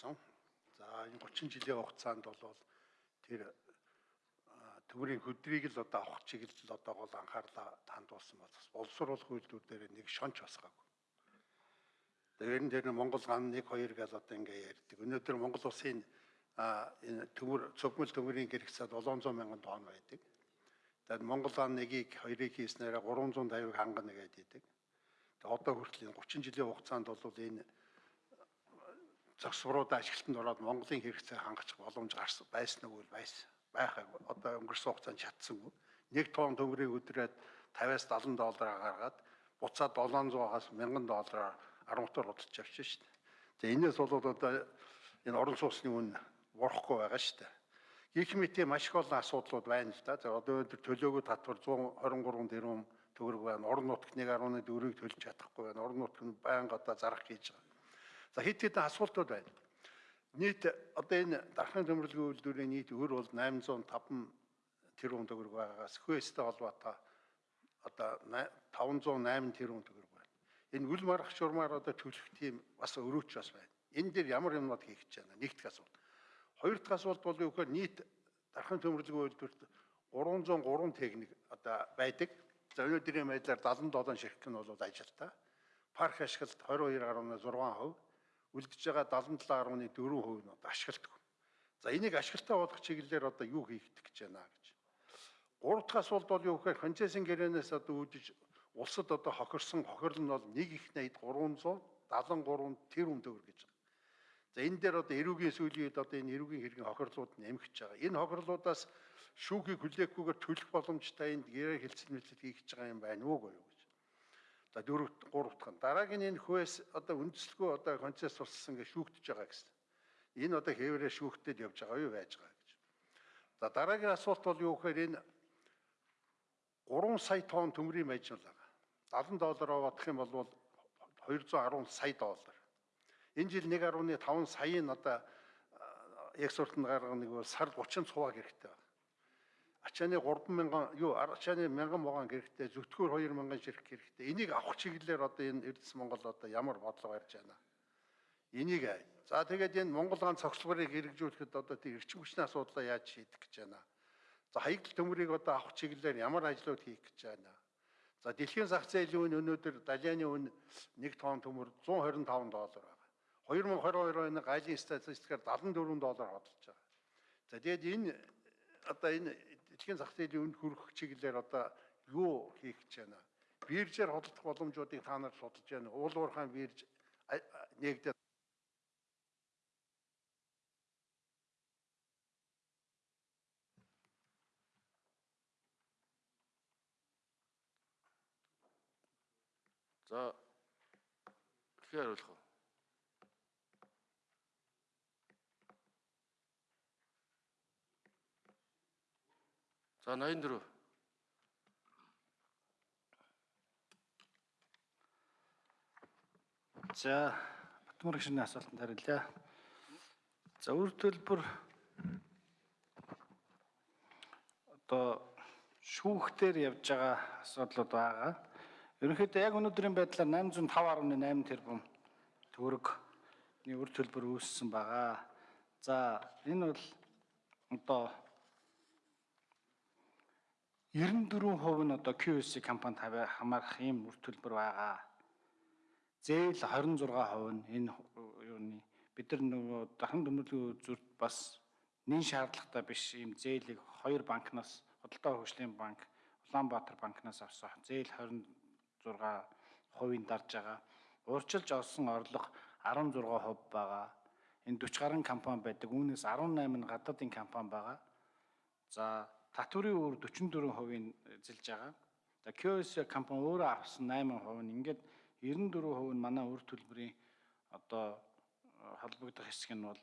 болсон. За энэ 30 жилийн хугацаанд бол тэр төгрийн хөдрийг л одоо авах чиглэл одоо гол анхаарлаа хандуулсан боловс боловсруулах үйлдвэр дээр нэг шонч басгаагүй. Тэгэхээр энэ дээр Монгол ган 1 2 гэж одоо ингээ ярьдаг. Өнөөдөр Монгол улсын энэ төмөр цогмөл төмөрийн гэрэгцээд 700 мянган тонн байдаг. Тэгээд Монгол ган 1-ийг 2-ыг хийснээр 350-ыг хангана гэдэг. Тэгээд одоо хүртэл энэ 30 жилийн хугацаанд бол энэ зогсврууд ажилтанд ороод Монголын хэрэгцээ хангах боломж гарсан байсан уу байсан байхаг одоо өнгөрсөн хугацаанд чадсангүй. Нэг тонн төмрийг өдрөөд 50-аас 70 доллараар гаргаад буцаад 700-аас 1000 доллараар 13-оор худалдаж авчих шүү дээ. За энэс бол одоо энэ орон сууцны үн урахгүй байгаа шүү дээ. Гэх мэт маш их олон асуудлууд байна л да. За одоо өндөр төлөөгөө татвар 123 тэрбум төгрөг байна. Орон нутгт 1.4-ийг төлж чадахгүй байна. Орон нутг нь байнга одоо зарах хийж байгаа. За хэд хэдэн асуултууд байна. Нийт одоо энэ дархны төмөрлөгийн үйлдвэрийн нийт өр бол 805 тэрбум төгрөг байгаагаас хөөстэй холбоотой одоо 508 тэрбум төгрөг байна. Энэ үл марах шурмаар одоо төлөх тийм бас өрөөч бас байна. Энэ дээр ямар юмнууд хийх гэж байна? Нэгдүгээр асуулт. Хоёр дахь асуулт бол юу гэхээр нийт дархны төмөрлөгийн үйлдвэрт 303 техник одоо байдаг. За өнөөдрийн байдлаар 77 ширхэг нь бол ажилтаа. Парк ашиглалт 22.6%, үлдэж байгаа 77.4% нь одоо ашигладаг. За энийг ашиглалтаа болгох чиглэлээр одоо юу хийх гэж байна гэж. Гурав дахь асуулт бол юу гэхээр концессийн гэрээнээс одоо үүдэж улсад одоо хохирсон хохирол нь бол 1 их 80 373 тэрбум төгрөг гэж байна. За энэ дээр одоо эрүүгийн сүүлийн үед одоо энэ эрүүгийн хэргийн хохирлууд нэмэгдэж байгаа. Энэ хохирлуудаас шүүхийг хүлээхгүйгээр төлөх боломжтой энд гэрээ хэлцэл мэлцэл хийх гэж байгаа юм байна уу гэж. За дөрөв гурав дахь нь дараагийн энэ хөөс одоо үндэслэгүй одоо концесс тусалсан гэж шүүгдэж байгаа гэсэн. Энэ одоо хэврээ шүүхтэд явж байгаа юу байж байгаа гэж. За дараагийн асуулт бол юу гэхээр энэ 3 сая тонн төмрийн маяжин байгаа. 70 доллараар бодох юм бол 210 сая доллар. Энэ жил 1.5 саяын одоо суртанд гаргах нэг бол сар 30 цуваг хэрэгтэй байна ачааны 3000 юу ачааны 1000 могон хэрэгтэй. Зүтгүүр 2000 ширхэг хэрэгтэй. Энийг авах чиглэлээр одоо энэ Эрдэс Монгол одоо ямар бодлого барьж байна? Энийг за тэгээд энэ Монгол гаан цогцлогыг хэрэгжүүлэхэд одоо тийм эрчим хүчний асуудлаа яаж шийдэх гэж байна? За хаягдл төмрийг одоо авах чиглэлээр ямар ажлууд хийх гэж байна? За дэлхийн зах зээлийн үн өнөөдөр далианы үн 1 тонн төмөр 125 доллар байна. 2022 оны гайлын статистикаар 74 доллар хөдөлж байгаа. За тэгээд энэ одоо энэ дэлхийн зах зээлийн үнд хүрэх чиглэлээр одоо юу хийх гэж байна? Биржээр хөдөлгөх боломжуудыг та нар судалж байна. Уул уурхайн бирж нэгдээд За тэгэхээр хариулах уу? За 84. За Батмөр гишүүний асуултанд хариулъя. За үр төлбөр одоо шүүхтэр явж байгаа асуудлууд байгаа. Ерөнхийдөө яг өнөөдрийн байдлаар 805.8 тэрбум төгрөгний үр төлбөр үүссэн байгаа. За энэ бол одоо 94% нь одоо QS компанид хамаарах ийм үр төлбөр байгаа. Зээл 26% нь энэ юуны бид нар нөгөө дахин төмөрлөгийн зүрт бас нэн шаардлагатай биш ийм зээлийг хоёр банкнаас Худалдаа хөгжлийн банк, Улаанбаатар банкнаас авсан зээл 26%-ийн дарж байгаа. Урьдчилж олсон орлого 16% байгаа. Энэ 40 гаруй компани байдаг. Үүнээс 18 нь гадаадын компани байгаа. За татврын өөр 44%-ийг эзэлж байгаа. За QS компани өөрөө авсан 8% нь ингээд 94% нь манай үр төлбөрийн одоо холбогдох хэсэг нь бол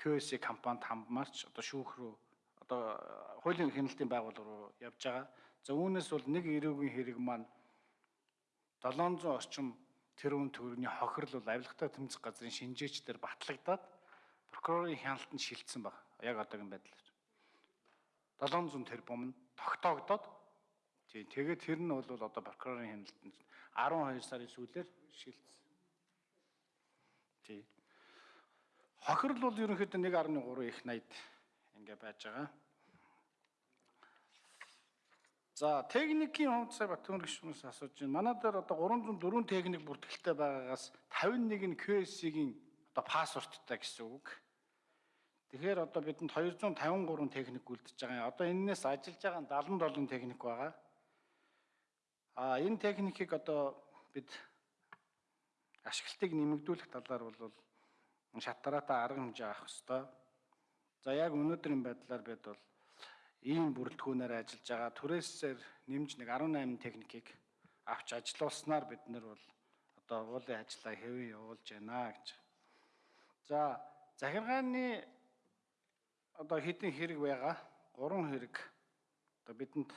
QS компанид хамбамарч одоо шүүх рүү одоо хуулийн хяналтын байгууллага руу явж байгаа. За үүнээс бол нэг эрүүгийн хэрэг маань 700 орчим тэрбум төгрөгийн хохирол бол авилгатай тэмцэх газрын шинжээчдэр батлагдаад прокурорын хяналтанд шилжсэн баг. Яг одоогийн байдлаар. 700 тэрбум нь тогтоогдоод тий тэгээд тэр нь бол одоо прокурорын хяналтанд 12 сарын сүүлээр шилжсэн. Тий. Хохирол бол ерөнхийдөө 1.3 их 80 ингээ байж байгаа. За техникийн хувьд сая Батөмөр гишүүнээс асууж байна. Манай дээр одоо 304 техник бүртгэлтэй байгаагаас 51 нь QS-ийн одоо пассворттай гэсэн үг. Тэгэхээр одоо бидэнд 253 техник үлдчихэж байгаа. Одоо энэс ажиллаж байгаа нь 77 техник байгаа. А энэ техникийг одоо бид ашиглалтыг нэмэгдүүлэх талаар бол шатараатай арга хэмжээ авах ёстой. За яг өнөөдрийн байдлаар бид бол ийм бүрэлдэхүүнээр ажиллаж байгаа. Түрээсээр нэмж нэг 18 техникийг авч ажилуулснаар бид нар бол одоо уулын ажлаа хэвэн явуулж байна гэж. За захиргааны одоо хэдэн хэрэг байгаа? Гурван хэрэг одоо бидэнд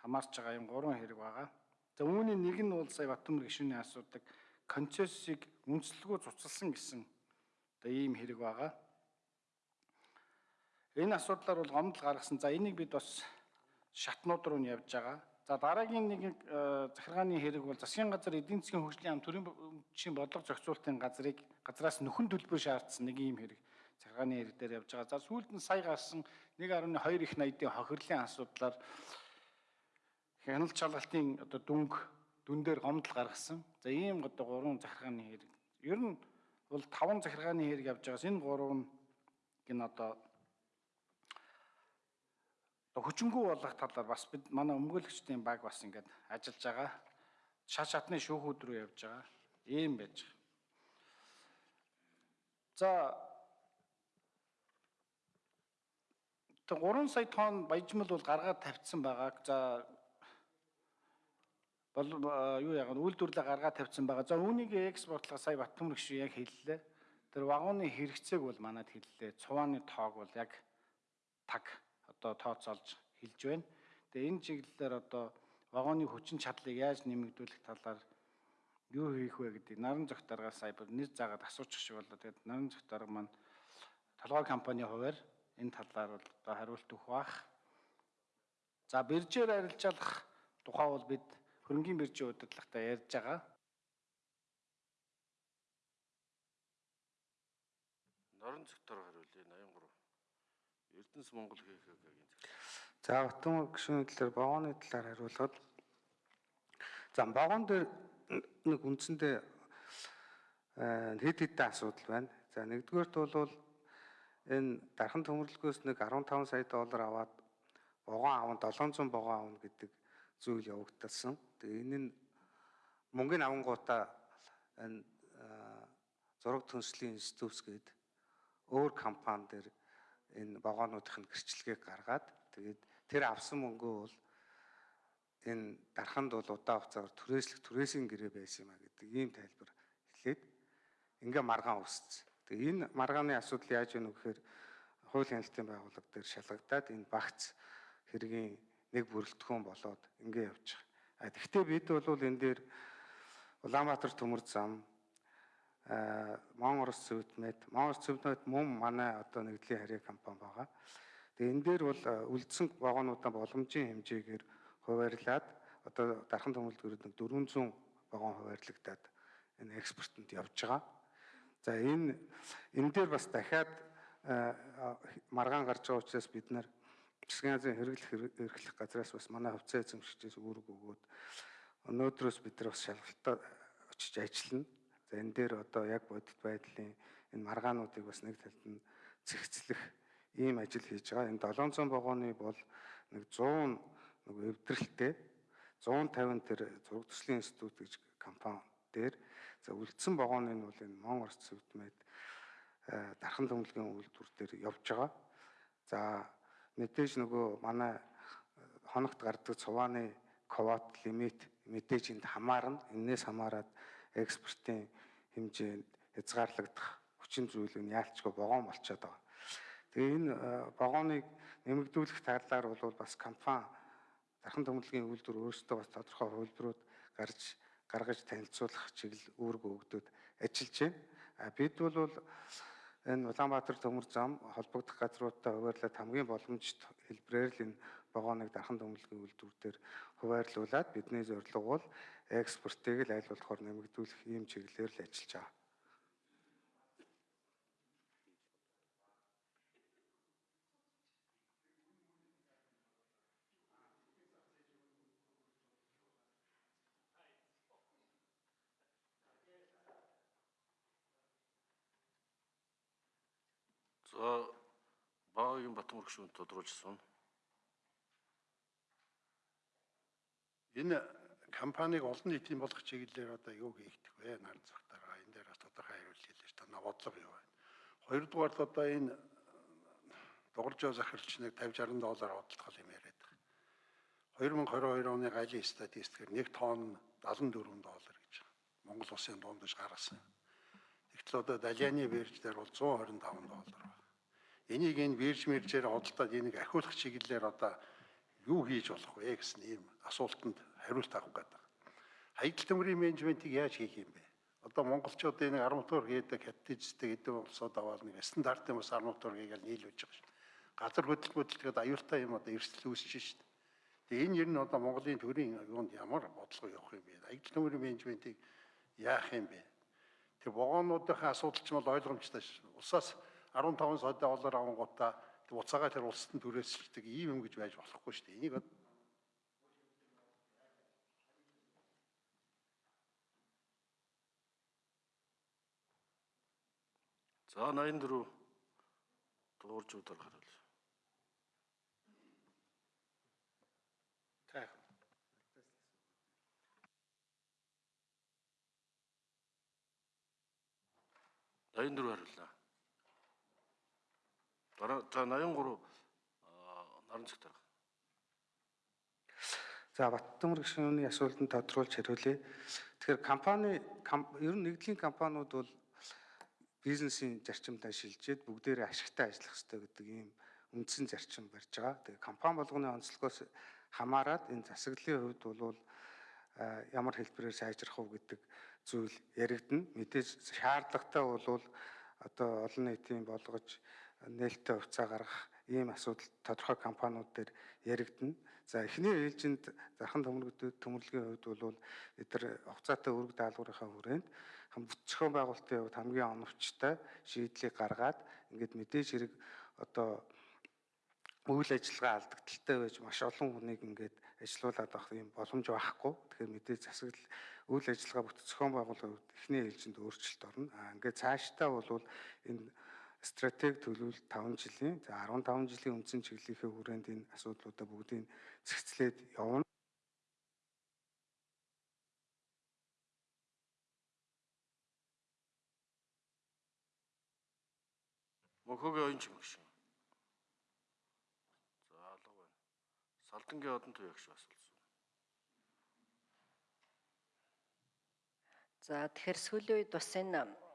хамаарч байгаа юм гурван хэрэг байгаа. За үүний нэг нь бол сая Батөмөр гишүүний асуудаг концессийг үнэлэлгүй цуцалсан гэсэн одоо ийм хэрэг байгаа. Энэ асуудлаар бол гомдол гаргасан. За энийг бид бас шатнууд руу нь явж байгаа. За дараагийн нэг э, захиргааны хэрэг бол засгийн газар эдийн засгийн хөгжлийн ам төрийн бичгийн бодлого зохицуулалтын газрыг газраас нөхөн төлбөр шаардсан нэг ийм хэрэг захиргааны хэрэг дээр явж байгаа. За сүүлд нь сая гарсан 1.2 их 80-ийн хохирлын асуудлаар хяналт шалгалтын одоо дүнг дүн дээр гомдол гаргасан. За ийм одоо гурван захиргааны хэрэг. Ер нь бол таван захиргааны хэрэг явж байгаас энэ гурав нь гин одоо хүчингү болгох талаар бас бид манай өмгөөлөгчдийн баг бас ингээд ажиллаж байгаа. Шат шатны шүүхүүд рүү явж байгаа. Ийм байж байгаа. За тэг 3 сая тонн баяжмал бол гаргаад тавьчихсан байгаа. За бол юу яг нь үйлдвэрлэлээ гаргаад тавьчихсан байгаа. За үүнийг экспортлох сая Батмөр гişүү яг хэллээ. Тэр вагоны хэрэгцээг бол манад хэллээ. Цувааны тоог бол яг таг одоо тооцоолж хэлж байна. Тэгээ энэ чиглэлээр одоо вагоны хүчин чадлыг яаж нэмэгдүүлэх талаар юу хийх вэ гэдэг наран зөх даргаас сая нэр заагаад асуучих шиг болоо. Тэгээд наран зөх дарга маань толгой компани хуваар энэ талаар бол одоо хариулт өгөх бах. За биржээр арилжаалах тухай бол бид хөрөнгөний биржийн удирдлагатай ярьж байгаа. Норон зөгтөр хариулъя 83. Эрдэнэс Монгол ХХГ-ийн зөв. За Батүм гишүүний талаар вагоны талаар хариулахад за вагон дээр нэг үндсэндээ хэд хэдэн асуудал байна. За нэгдүгээрт бол энэ дархан төмөрлөгөөс нэг 15 сая доллар аваад вагон аван 700 вагон авна гэдэг зүйл явагдсан. Тэгээ энэ нь мөнгөний авангуудаа энэ зураг түнслийн институтс гээд өөр компани дээр энэ вагонуудын гэрчлэгийг гаргаад тэгээд тэр авсан мөнгөө бол энэ дарханд бол удаан хугацаагаар түрээслэх түрээсийн гэрээ байсан юм а гэдэг ийм тайлбар хэлээд ингээ маргаан үүссэн. Тэгээ энэ маргааны асуудал яаж вэ гэхээр хууль хяналтын байгууллага дээр шалгагдаад энэ багц хэргийн нэг бүрэлдэхүүн болоод ингээ явж байгаа. А тэгвэл бид бол энэ дээр Улаанбаатар төмөр зам Монгол Орос Цэвэтмэд Монгол Цэвэтмэд мөн манай одоо нэгдлийн харьяа компани байгаа. Тэгээ энэ дээр бол үлдсэн вагонуудаа боломжийн хэмжээгээр хуваарлаад одоо дархан төмөлдгөрөд нэг 400 вагон хуваарлагдаад энэ экспортод явж байгаа. За энэ энэ дээр бас дахиад маргаан гарч байгаа учраас бид нар засгийн газрын хэрэглэх эрхлэх газраас бас манай хувьцаа эзэмшигчээс үүрэг өгөөд өнөөдрөөс бид нар бас шалгалтад очиж ажиллана. За энэ дээр одоо яг бодит байдлын энэ маргаануудыг бас нэг талд нь зэгцлэх ийм ажил хийж байгаа. Энэ 700 вагоны бол нэг 100 нэг эвдрэлтэй 150 тэр зураг төслийн институт гэж компани дээр за үлдсэн вагоны нь бол энэ Монгол Орос цэвдмэд дархан төмөлгийн үйлдвэр дээр явж байгаа. За мэдээж нөгөө манай хоногт гардаг цувааны квот лимит мэдээж энд хамаарна. Энээс хамаарат экспортын хэмжээнд хязгаарлагдах хүчин зүйл нь яалчгүй вагон болчиход байгаа. Тэгээ энэ вагоныг нэмэгдүүлэх талаар бол бас компани дархан төмөрлөгийн үйлдвэр өөрсдөө бас тодорхой хувилбарууд гарч гаргаж танилцуулах чиглэл үүрэг өгдөд ажиллаж байна. А бид бол энэ Улаанбаатар төмөр зам холбогдох газруудтай хуваарлаад хамгийн боломжит хэлбрээр л энэ вагоныг дархан төмөрлөгийн үйлдвэрээр хуваарлуулад бидний зорилго бол экспортыг л аль болохоор нэмэгдүүлэх ийм чиглэлээр л ажиллаж байгаа. За багийн Батмөр гүшүүнд тодруулжсэн. Энэ компанийг олон нийтийн болгох чиглэлээр одоо юу хийгдэх вэ? Наран цагтаараа энэ дээр тодорхой хариулт хэлж та бодлого юу вэ? Хоёрдугаар л одоо энэ дууржоо захиралч нэг 50 60 доллар бодлого юм яриад байгаа. 2022 оны галын статистикээр нэг тонн 74 доллар гэж Монгол улсын дундаж гаргасан. Тэгтэл одоо Далианы бирж дээр бол 125 доллар байна. Энийг энэ бирж мэржээр одолдоод энийг ахиулах чиглэлээр одоо юу хийж болох вэ гэсэн ийм асуултанд хариулт авах гэдэг. Хаягдл төмрийн менежментийг яаж хийх юм бэ? Одоо монголчууд энэ арматур хийдэг хаттижтэй гэдэг улсууд аваад нэг стандартын бас арматур хийгээл нийлүүлж байгаа шүү. Газар хөдөлгөөд аюултай юм одоо эрсдэл үүсэж шүү. Тэгээ энэ ер нь одоо Монголын төрийн юунд ямар бодлого явах юм бэ? Хаягдл төмрийн менежментийг яах юм бэ? Тэр вагонуудынхаа асуудал ч бол ойлгомжтой шүү. Улсаас 15 сая доллар авангуудаа буцаага тэр улсад нь түрээсэлдэг ийм юм гэж байж болохгүй шүү дээ. Энийг За 84 дууржуудаар харуул. та 84 хариуллаа. Дараа за 83 аа, наран цагт дарга. За Баттамар гишүүний асуултанд тодруулж хариулъя. Тэгэхээр компани ер нь нэгдлийн компаниуд бол бизнесийн зарчимдаа шилжээд бүгдээрээ ашигтай ажиллах хэрэгтэй гэдэг ийм үндсэн зарчим барьж байгаа. Тэгээ компани болгоны онцлогоос хамаарат энэ засаглалын хувьд бол ямар хэлбэрээр сайжрах уу гэдэг зүйл яригдана. Мэдээж шаардлагатай бол одоо олон нийтийн болгож нээлттэй хувьцаа гаргах ийм асуудал тодорхой компаниуд дээр яригдана. За эхний ээлжинд зархан төмөрлөгийн төмөрлөгийн хувьд бол бид нар хугацаатай өрг даалгаврынхаа хүрээнд хам бүтцгэн байгуулалтын хувьд хамгийн оновчтой шийдлийг гаргаад ингээд мэдээж хэрэг одоо үйл ажиллагаа алдагдaltaй байж маш олон хүнийг ингээд ажилуулад авах юм боломж байхгүй. Тэгэхээр мэдээж засаглал үйл ажиллагаа бүтцгэн байгуулалтын хувьд эхний ээлжинд өөрчлөлт орно. Аа ингээд цаашдаа бол энэ стратеги төлөвлөлт 5 жилийн за 15 жилийн үндсэн чиглэлийнхээ хүрээнд энэ асуудлуудаа бүгдийг зэгцлээд явна. Мөнхөгийн оюун чимэг шүү. За алга байна. Салдангийн одон туяагч асуулсан. За тэгэхээр сүүлийн үед бас энэ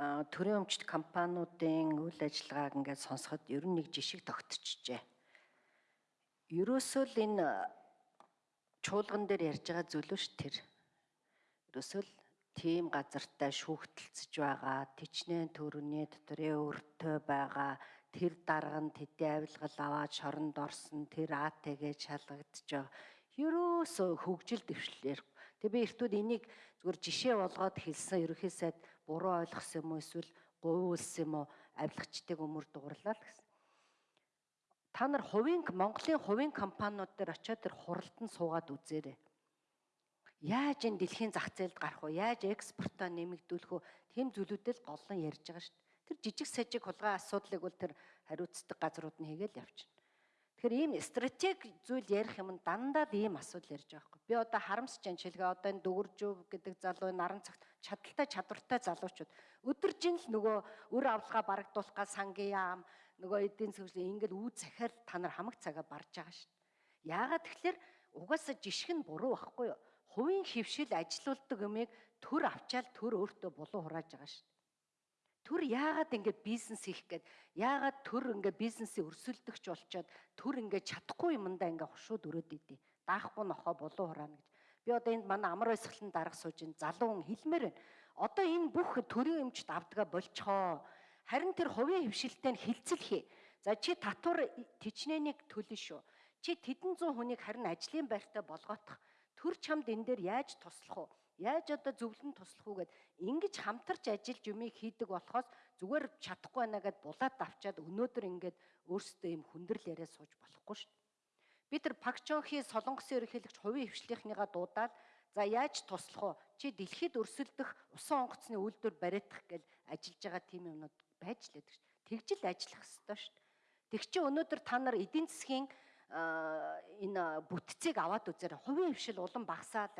төрийн өмчт компаниудын үйл ажиллагааг ингээд сонсоход ер нь нэг жишг тогтчихжээ. Ерөөсөө л энэ чуулган дээр ярьж байгаа зүйл ш тэр. Ерөөсөө л тийм газартай шүүхтэлцэж байгаа, тичнээн төрөний дотрын өртөө байгаа, тэр дарга нь тэдний авилгал аваад шоронд орсон, тэр АТГ шалгагдж байгаа. Ерөөсөө хөгжил дэвшлэр. Тэгээ би эртүүд энийг зүгээр жишээ болгоод хэлсэн сайд буруу ойлгосон юм уу эсвэл говьулсан юм уу авилгачдыг өмөр дуурлаа л гэсэн. Та нар хувийн Монголын хувийн компаниуд дээр очиод тэр хуралдан суугаад үзээрэй. Яаж энэ дэлхийн зах зээлд гарах вэ? Яаж экспортоо нэмэгдүүлэх вэ? Тэм зүйлүүдэл голлон ярьж байгаа шүү дээ. Тэр жижиг сажиг хулгай асуудлыг бол тэр хариуцдаг газрууд нь хийгээл явчихна. Тэгэхээр ийм стратеги зүйл ярих юм дандаа л ийм асуудал ярьж байгаа хгүй. Би одоо харамсаж байна шилгээ одоо энэ дүгэржүү гэдэг залуу наран цагт чадaltaй чадвартай залуучууд өдөржин л нөгөө өр авлага барагдуулах га сангийн яам нөгөө эдийн засгийн ингээл үү захиар та нар хамаг цагаа барж байгаа шүү дээ. Яагаад тэгэхээр угаасаа жишг нь буруу байхгүй юу? Хувийн хөвшил ажилуулдаг юмыг төр авчаал төр өөртөө булуу хурааж байгаа шүү дээ. Төр яагаад ингэ бизнес хийх гээд яагаад төр ингэ бизнесийг өрсөлдөгч болчоод төр ингэ чадахгүй юмдаа ингэ хушууд өрөөд идэв. Даахгүй нохоо булуу хураана гэж. Би одоо энд манай амар баясгалан дарга сууж ин залуу хүн хэлмээр байна. Одоо энэ бүх төрийн өмчт авдгаа болцохоо. Харин тэр хувийн хөвшилтэй нь хилцэл хий. За чи татвар тичнэнийг төлнө шүү. Чи тэдэн зуун хүнийг харин ажлын байртаа болгоотох. Төр чамд энэ дээр яаж туслах вэ? Яаж одоо зөвлөн туслах уу гэд ингэж хамтарч ажиллаж юмыг хийдэг болохоос зүгээр чадахгүй байна гэд булаад авчаад өнөөдөр ингээд өөрсдөө юм хүндрэл яриа сууж болохгүй шүү дээ. Би тэр Пакчонхи солонгосын ерөнхийлөгч хувийн хвшлийнхныгаа дуудаад за яаж туслах вэ? Чи дэлхийд өрсөлдөх усан онгоцны үйлдвэр бариадах гэл ажиллаж байгаа тийм юмнууд байж лээдэг шүү. Тэгжил ажиллах ёстой шүү. Тэг чи өнөөдөр та нар эдийн засгийн энэ бүтцийг аваад үзээрэй. Хувийн хвшил улам багасаад